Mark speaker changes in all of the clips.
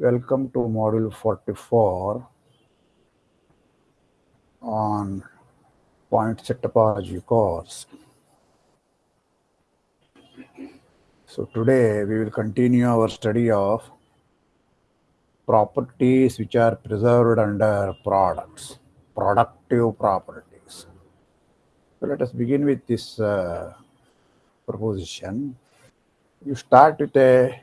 Speaker 1: Welcome to module 44 on point set topology course. So today we will continue our study of properties which are preserved under products, productive properties. So let us begin with this uh, proposition. You start with a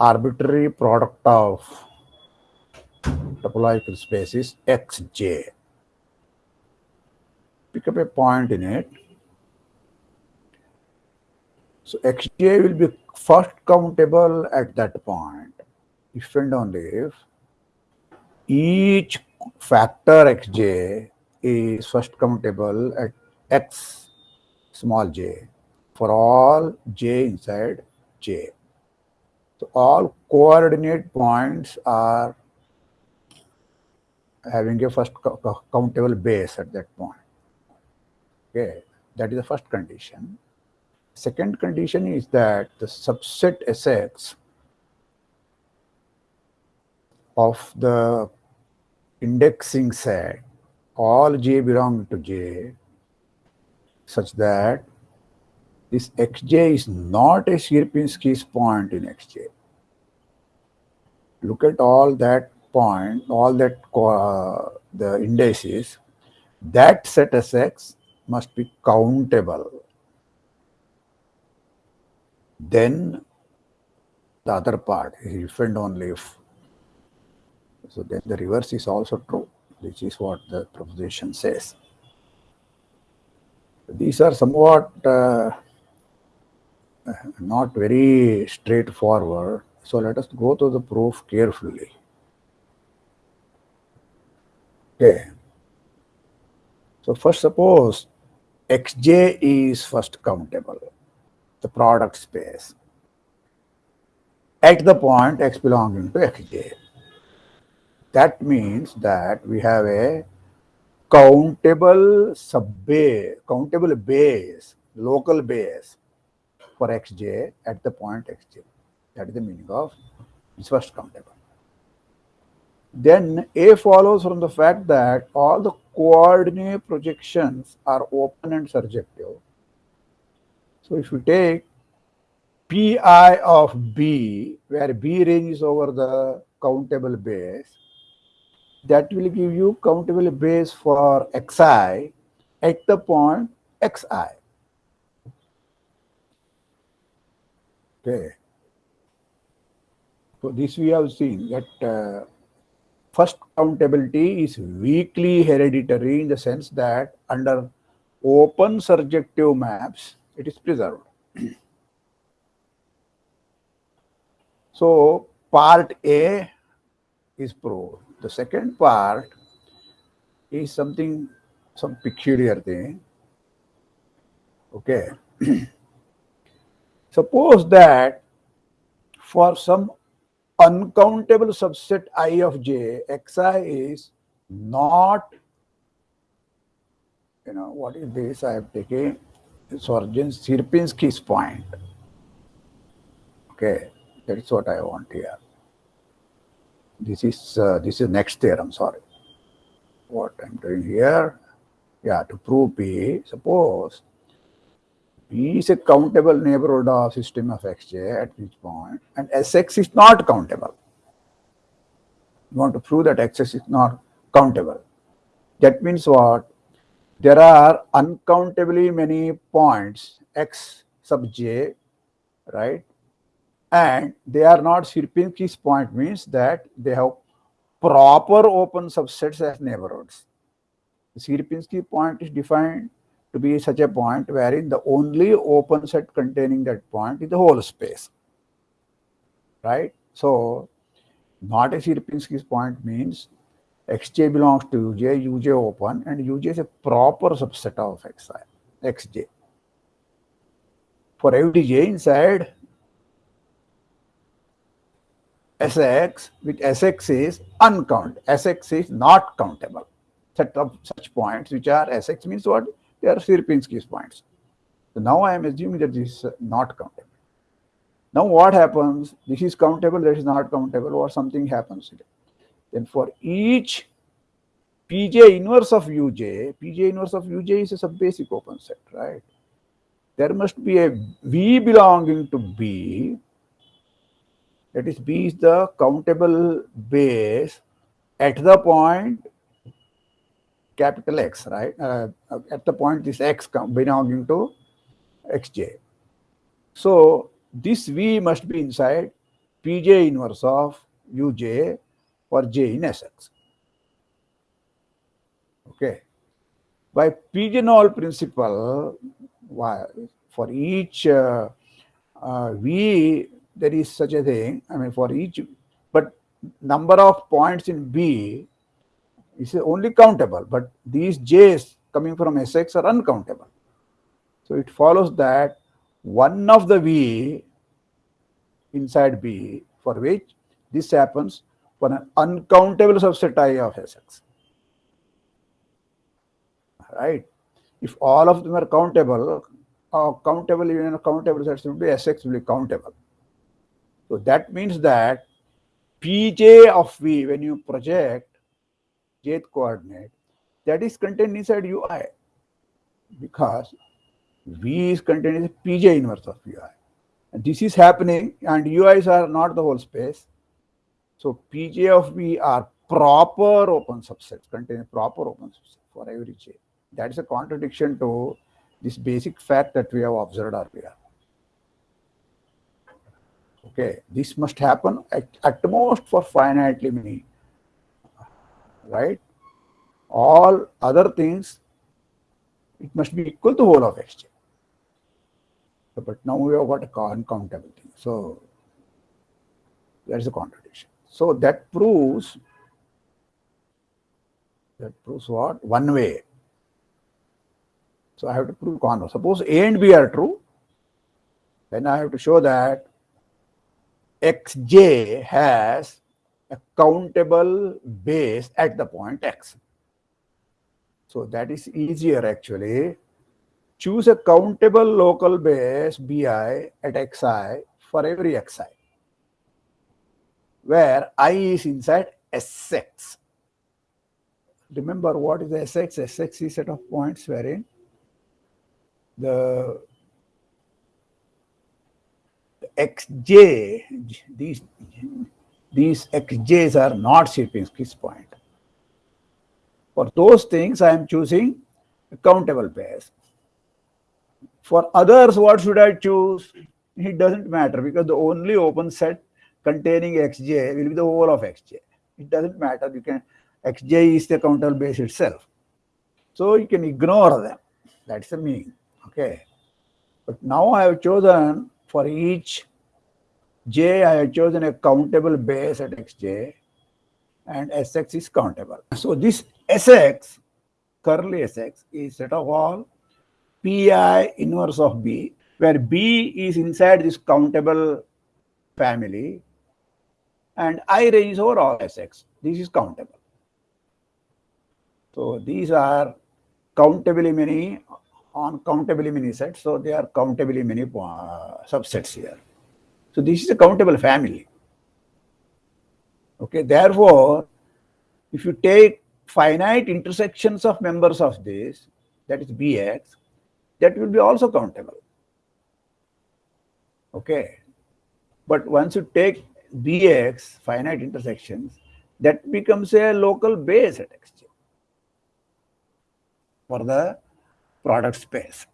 Speaker 1: arbitrary product of topological spaces xj. Pick up a point in it. So xj will be first countable at that point if and only if each factor xj is first countable at x small j for all j inside j. So all coordinate points are having a first countable base at that point. Okay, that is the first condition. Second condition is that the subset Sx of the indexing set, all j belong to j, such that this xj is not a Sierpinski's point in xj. Look at all that point, all that uh, the indices, that set Sx must be countable. Then the other part is if and only if. So then the reverse is also true, which is what the proposition says. These are somewhat uh, not very straightforward. So let us go to the proof carefully. Okay. So first suppose xj is first countable, the product space, at the point x belonging to xj. That means that we have a countable subbase, countable base, local base for xj at the point xj. That is the meaning of first countable. Then A follows from the fact that all the coordinate projections are open and surjective. So if you take Pi of B, where B ranges over the countable base, that will give you countable base for xi at the point xi. Okay. So this we have seen that uh, first countability is weakly hereditary in the sense that under open surjective maps, it is preserved. so part A is proved. The second part is something, some peculiar thing. Okay. Suppose that for some uncountable subset i of j, xi is not, you know, what is this? I have taken Sorgen Sierpinski's point. Okay, that's what I want here. This is uh, this is next theorem. Sorry, what I'm doing here. Yeah, to prove P, suppose P is a countable neighborhood of system of xj at each point and Sx is not countable. You want to prove that Xs is not countable. That means what? There are uncountably many points x sub j, right? And they are not Sierpinski's point means that they have proper open subsets as neighborhoods. The Sierpinski point is defined to be such a point wherein the only open set containing that point is the whole space. Right? So, not a Sierpinski's point means xj belongs to uj, uj open, and uj is a proper subset of xi, xj. For every j inside Sx, which Sx is uncountable. Sx is not countable. Set of such points which are Sx means what? They are Sierpinski's points. So now I am assuming that this is not countable. Now what happens? This is countable, that is not countable, or something happens. Then for each Pj inverse of Uj, Pj inverse of Uj is a subbasic open set, right? There must be a V belonging to B. That is, B is the countable base at the point capital X, right? Uh, at the point this X belonging to Xj. So this V must be inside Pj inverse of Uj for J in Sx. Okay. By pigeonhole principle, for each uh, uh, V, there is such a thing. I mean, for each, but number of points in B is only countable, but these J's coming from Sx are uncountable. So it follows that one of the V inside B for which this happens for an uncountable subset I of Sx right? If all of them are countable, uh, countable even countable sets will be Sx will be countable. So that means that Pj of V, when you project jth coordinate, that is contained inside Ui because V is contained in Pj inverse of Ui. And this is happening and UIs are not the whole space. So Pj of V are proper open subsets, contain proper open subset for every J. That is a contradiction to this basic fact that we have observed earlier. Okay, this must happen at, at most for finitely many, right? All other things, it must be equal to whole of xj. But now we have got a uncountable thing. So that is a contradiction. So that proves that proves what? One way so I have to prove converse. Suppose A and B are true, then I have to show that xj has a countable base at the point x. So that is easier actually. Choose a countable local base bi at xi for every xi, where i is inside Sx. Remember what is Sx? Sx is set of points wherein the xj, these, these xj's are not Sierpinski's point. For those things, I am choosing countable pairs. For others, what should I choose? It doesn't matter because the only open set containing xj will be the whole of xj. It doesn't matter. You can xj is the countable base itself. So you can ignore them. That's the meaning. Okay. But now I have chosen for each j, I have chosen a countable base at xj and sx is countable. So this sx, curly sx, is set of all pi inverse of b, where b is inside this countable family and i range over all sx. This is countable. So these are countably many on countably many sets. So they are countably many uh, subsets here. So this is a countable family. Okay, therefore, if you take finite intersections of members of this, that is Bx, that will be also countable. Okay. But once you take Bx, finite intersections, that becomes a local base at Xj for the product space.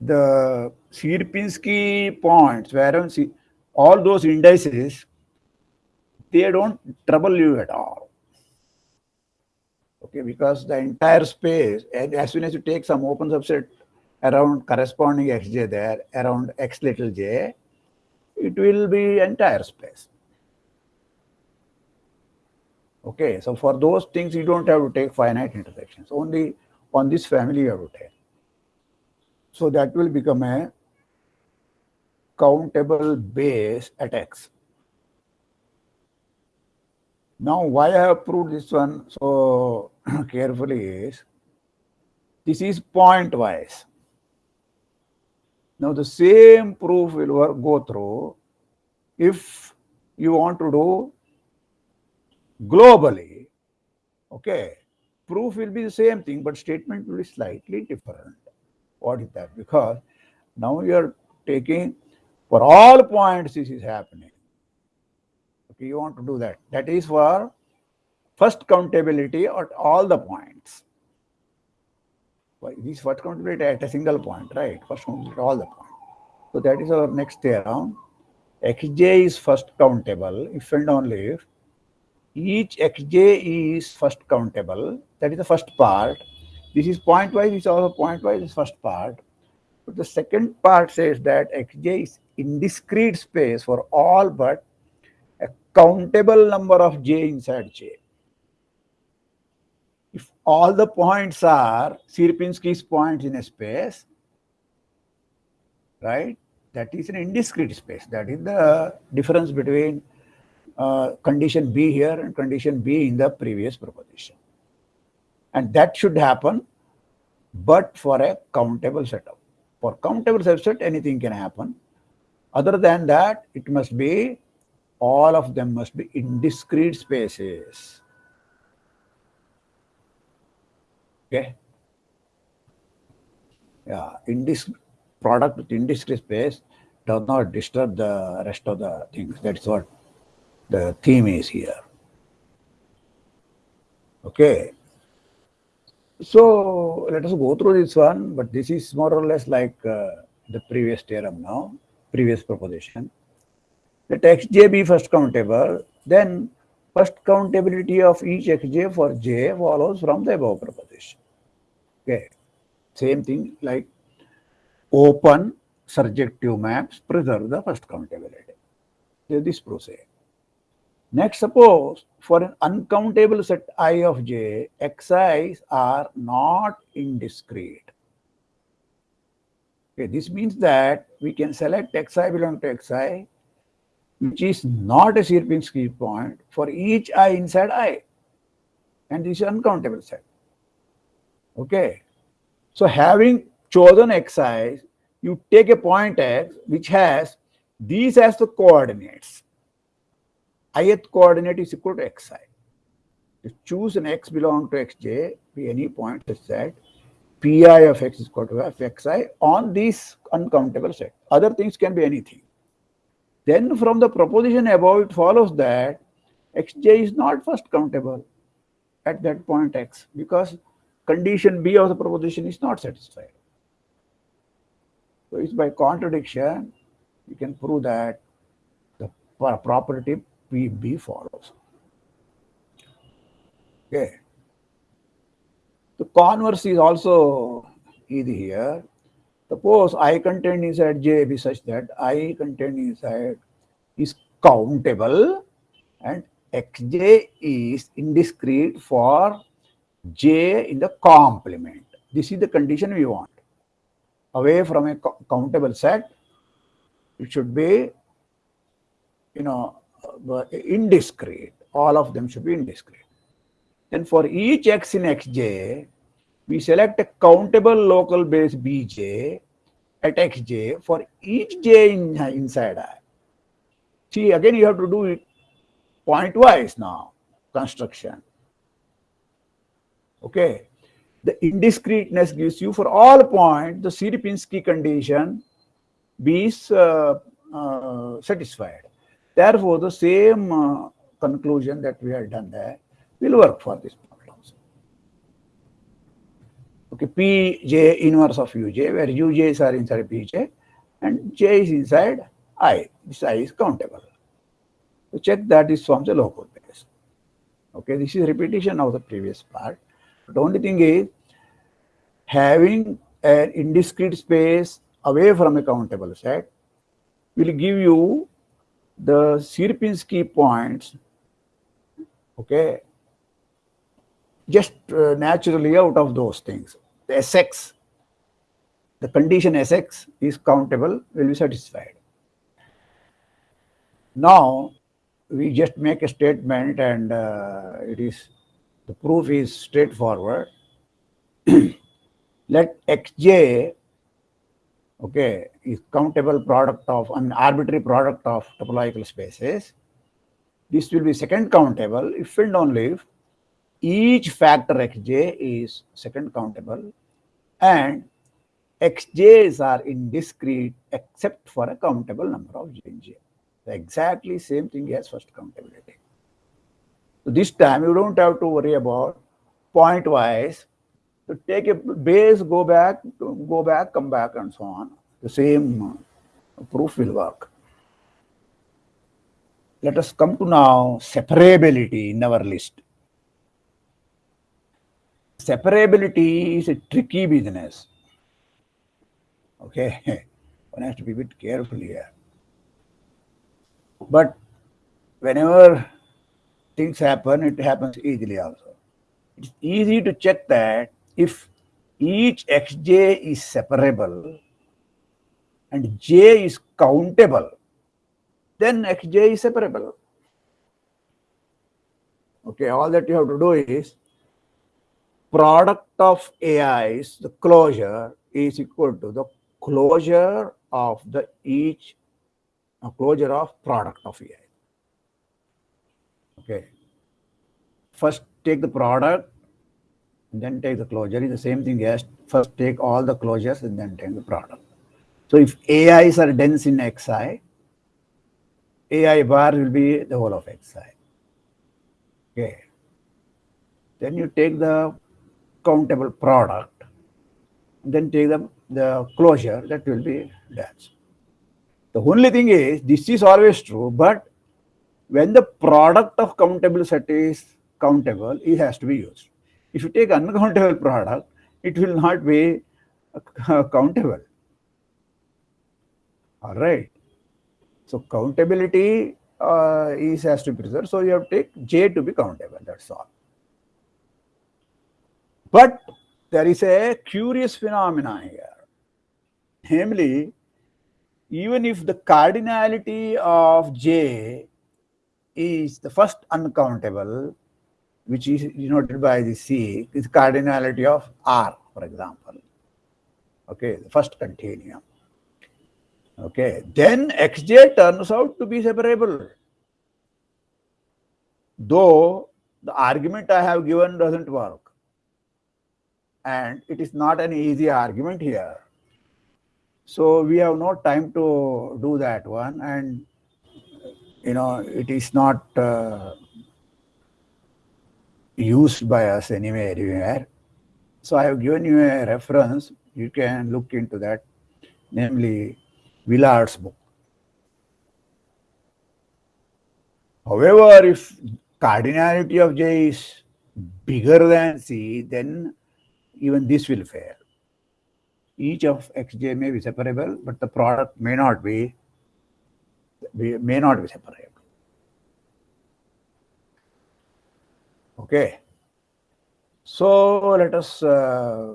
Speaker 1: The Sierpinski points, where all those indices, they don't trouble you at all. Okay, because the entire space, as soon as you take some open subset around corresponding xj there, around x little j, it will be entire space. Okay, so for those things, you don't have to take finite intersections. Only on this family you have to take. So that will become a countable base at x. Now, why I have proved this one so carefully is this is pointwise. Now, the same proof will work, go through if you want to do globally. Okay, proof will be the same thing, but statement will be slightly different. What is that? Because now you are taking for all points this is happening. Okay, you want to do that. That is for first countability at all the points. This first countability at a single point, right? First countability at all the points. So that is our next theorem. xj is first countable if and only if each xj is first countable. That is the first part. This is pointwise, this is also pointwise, is first part. But the second part says that xj is indiscrete space for all but a countable number of j inside j. All the points are Sierpinski's points in a space, right, that is an indiscrete space. That is the difference between uh, condition B here and condition B in the previous proposition. And that should happen, but for a countable setup. For countable subset, anything can happen. Other than that, it must be, all of them must be indiscrete spaces. Okay. Yeah, indis product with space does not disturb the rest of the things. That's what the theme is here. Okay. So let us go through this one, but this is more or less like uh, the previous theorem now, previous proposition. Let xj be first countable, then first countability of each xj for j follows from the above proposition. Okay. Same thing like open surjective maps preserve the first countability. This process. Next, suppose for an uncountable set i of j, xi's are not indiscrete. Okay, this means that we can select xi belong to xi, which is not a Sierpinski point for each i inside i. And this is uncountable set. Okay. So having chosen xi, you take a point x which has these as the coordinates ith coordinate is equal to xi. Choose an x belong to xj, be any point such that pi of x is equal to f xi on this uncountable set. Other things can be anything. Then from the proposition above, it follows that xj is not first countable at that point x because condition b of the proposition is not satisfied. So it's by contradiction, you can prove that the property PB follows. Okay. The converse is also easy here. Suppose I contained inside J such that I contained inside is countable and Xj is indiscrete for J in the complement. This is the condition we want. Away from a countable set, it should be, you know, uh, indiscrete. All of them should be indiscrete. Then for each x in xj, we select a countable local base bj at xj for each j in, inside i. See, again you have to do it pointwise now, construction. Okay. The indiscreteness gives you for all points, the Sierpinski condition is uh, uh, satisfied. Therefore, the same uh, conclusion that we have done there will work for this problem. Okay, Pj inverse of Uj, where Uj's are inside Pj and J is inside I. This I is countable. So check that is from the local base. Okay, this is repetition of the previous part. The only thing is having an indiscrete space away from a countable set will give you the Sierpinski points, okay, just uh, naturally out of those things. The Sx, the condition Sx is countable will be satisfied. Now, we just make a statement and uh, it is the proof is straightforward. Let xj okay is countable product of an arbitrary product of topological spaces. This will be second countable if and only if each factor xj is second countable and xj's are indiscrete except for a countable number of j j. Exactly same thing as first countability. So this time you don't have to worry about point wise. To take a base, go back, go back, come back, and so on. The same uh, proof will work. Let us come to now separability in our list. Separability is a tricky business. Okay, one has to be a bit careful here. But whenever things happen, it happens easily also. It's easy to check that if each xj is separable and j is countable, then xj is separable. Okay, all that you have to do is product of AIs, the closure is equal to the closure of the each uh, closure of product of AI. Okay. First take the product, then take the closure. Is the same thing as first take all the closures and then take the product. So if AIs are dense in Xi, AI bar will be the whole of Xi. Okay. Then you take the countable product, then take the, the closure, that will be dense. The only thing is, this is always true, but when the product of countable set is countable, it has to be used. If you take uncountable product, it will not be countable. All right. So countability uh, is has to be preserved. So you have to take J to be countable. That's all. But there is a curious phenomenon here. Namely, even if the cardinality of J is the first uncountable, which is denoted by the C, is cardinality of R, for example. Okay, the first continuum. Okay, then Xj turns out to be separable. Though the argument I have given doesn't work. And it is not an easy argument here so we have no time to do that one and you know it is not uh, used by us anywhere. So I have given you a reference. You can look into that, namely Willard's book. However, if cardinality of J is bigger than C, then even this will fail each of xj may be separable, but the product may not be, may not be separable. Okay. So let us uh,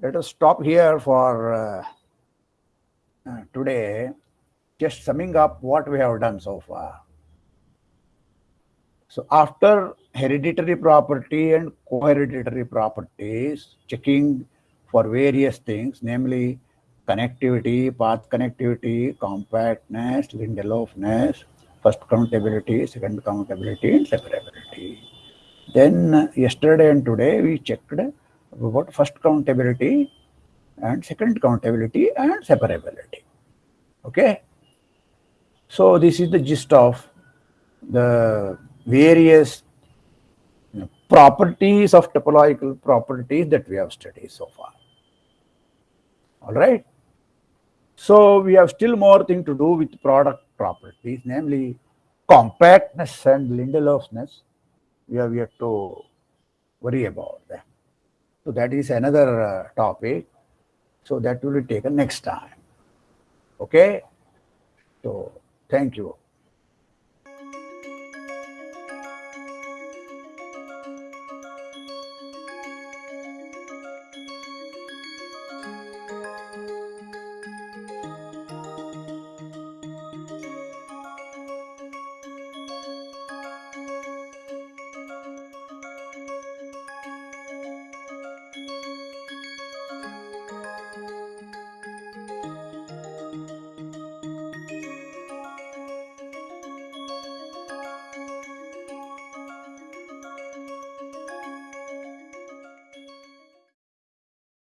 Speaker 1: let us stop here for uh, uh, today. Just summing up what we have done so far. So after hereditary property and co-hereditary properties, checking for various things, namely connectivity, path connectivity, compactness, Lindelofness, first countability, second countability, and separability. Then yesterday and today we checked about first countability and second countability and separability. Okay. So this is the gist of the various properties of topological properties that we have studied so far. All right. So we have still more thing to do with product properties, namely compactness and Lindelofness. We have yet to worry about that. So that is another uh, topic. So that will be taken next time. Okay. So thank you.